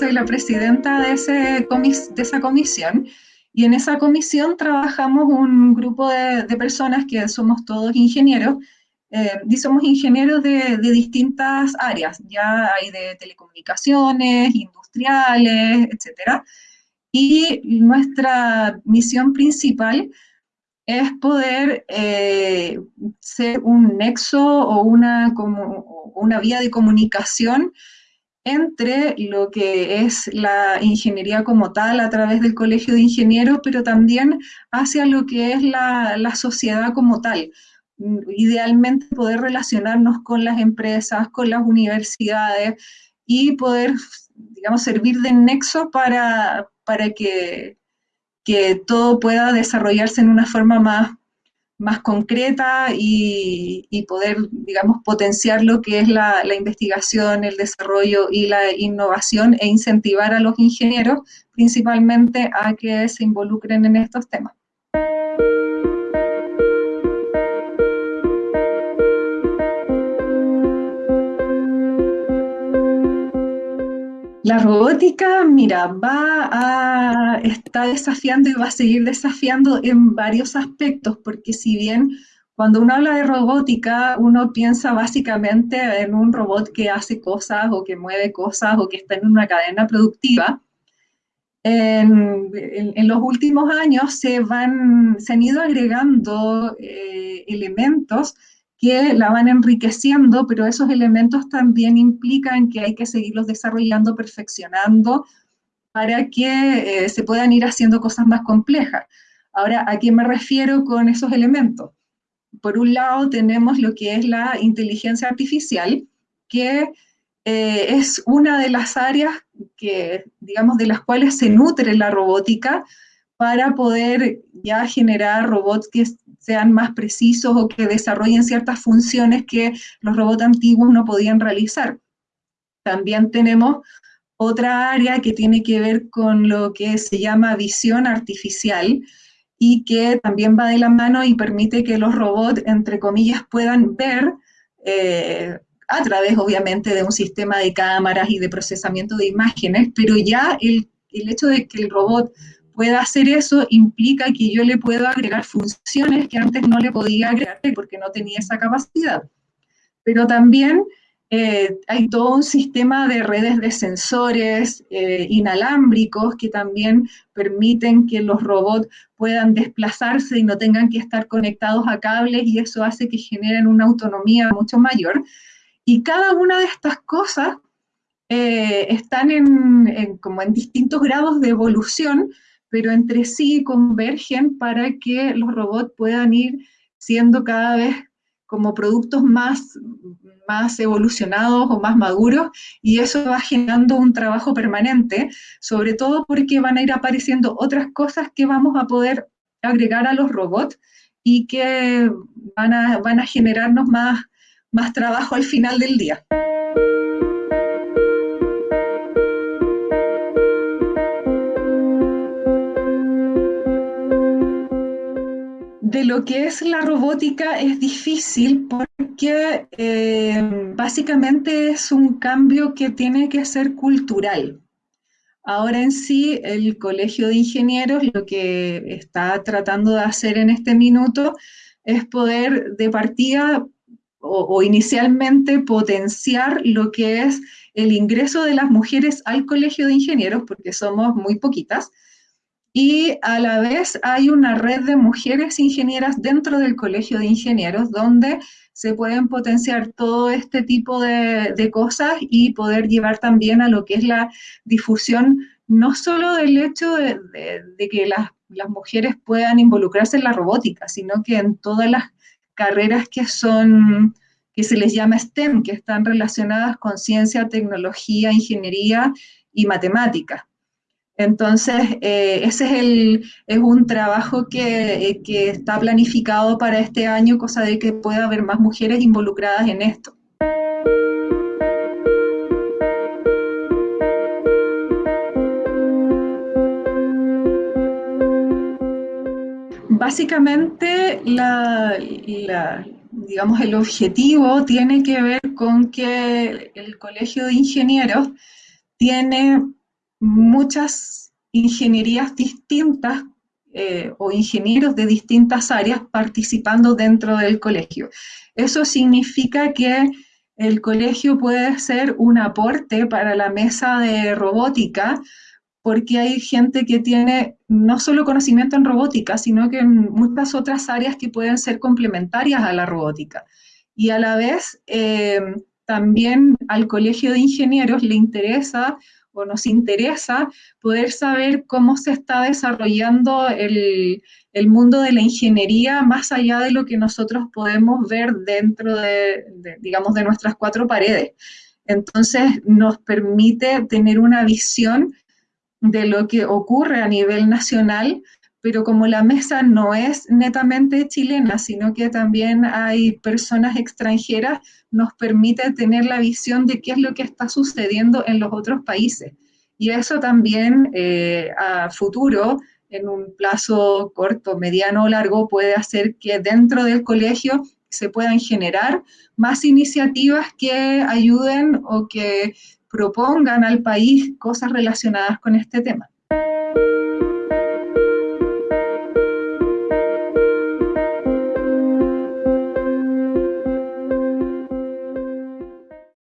la presidenta de, ese de esa comisión y en esa comisión trabajamos un grupo de, personas que somos todos ingenieros, eh, y somos ingenieros de, distintas áreas, ya hay de telecomunicaciones, industriales, etc. Y nuestra misión principal es poder eh, ser un nexo o una, como, una vía de comunicación entre lo que es la ingeniería como tal a través del Colegio de Ingenieros, pero también hacia lo que es la, sociedad como tal. Idealmente poder relacionarnos con las empresas, con las universidades y poder, digamos, servir de nexo para, para que, que todo pueda desarrollarse en una forma más más concreta y, poder, digamos, potenciar lo que es la, la, investigación, el desarrollo y la innovación e incentivar a los ingenieros principalmente a que se involucren en estos temas. La robótica, mira, va a estar desafiando y va a seguir desafiando en varios aspectos, porque si bien cuando uno habla de robótica, uno piensa básicamente en un robot que hace cosas o que mueve cosas o que está en una cadena productiva. En, los últimos años se, van, se han ido agregando eh, elementos que la van enriqueciendo, pero esos elementos también implican que hay que seguirlos desarrollando, perfeccionando, para que eh, se puedan ir haciendo cosas más complejas. Ahora, ¿a qué me refiero con esos elementos? Por un lado, tenemos lo que es la inteligencia artificial, que eh, es una de las áreas que, digamos, de las cuales se nutre la robótica para poder ya generar robots que sean más precisos o que desarrollen ciertas funciones que los robots antiguos no podían realizar. También tenemos otra área que tiene que ver con lo que se llama visión artificial y que también va de la mano y permite que los robots, entre comillas, puedan ver eh, a través, obviamente, de un sistema de cámaras y de procesamiento de imágenes, pero ya el, el hecho de que el robot pueda hacer eso implica que yo le puedo agregar funciones que antes no le podía agregar porque no tenía esa capacidad. Pero también eh, hay todo un sistema de redes de sensores eh, inalámbricos que también permiten que los robots puedan desplazarse y no tengan que estar conectados a cables y eso hace que generen una autonomía mucho mayor. Y cada una de estas cosas eh, están en, como en distintos grados de evolución, pero entre sí convergen para que los robots puedan ir siendo cada vez como productos más, más evolucionados o más maduros y eso va generando un trabajo permanente, sobre todo porque van a ir apareciendo otras cosas que vamos a poder agregar a los robots y que van a, van a generarnos más, más trabajo al final del día. Lo que es la robótica es difícil porque eh, básicamente es un cambio que tiene que ser cultural. Ahora en sí, el Colegio de Ingenieros lo que está tratando de hacer en este minuto es poder de partida o, o inicialmente potenciar lo que es el ingreso de las mujeres al Colegio de Ingenieros, porque somos muy poquitas, y a la vez hay una red de mujeres ingenieras dentro del Colegio de Ingenieros donde se pueden potenciar todo este tipo de, cosas y poder llevar también a lo que es la difusión, no solo del hecho de, que las, las, mujeres puedan involucrarse en la robótica, sino que en todas las carreras que son, que se les llama STEM, que están relacionadas con ciencia, tecnología, ingeniería y matemática. Entonces, eh, ese es, el, es un trabajo que, que, está planificado para este año, cosa de que pueda haber más mujeres involucradas en esto. Básicamente, la, digamos, el objetivo tiene que ver con que el Colegio de Ingenieros tiene muchas ingenierías distintas eh, o ingenieros de distintas áreas participando dentro del colegio. Eso significa que el colegio puede ser un aporte para la mesa de robótica, porque hay gente que tiene no solo conocimiento en robótica, sino que en muchas otras áreas que pueden ser complementarias a la robótica. Y a la vez, eh, también al Colegio de Ingenieros le interesa o nos interesa poder saber cómo se está desarrollando el, mundo de la ingeniería más allá de lo que nosotros podemos ver dentro de, digamos, de nuestras cuatro paredes. Entonces, nos permite tener una visión de lo que ocurre a nivel nacional, pero como la mesa no es netamente chilena, sino que también hay personas extranjeras, nos permite tener la visión de qué es lo que está sucediendo en los otros países. Y eso también eh, a futuro, en un plazo corto, mediano o largo, puede hacer que dentro del colegio se puedan generar más iniciativas que ayuden o que propongan al país cosas relacionadas con este tema.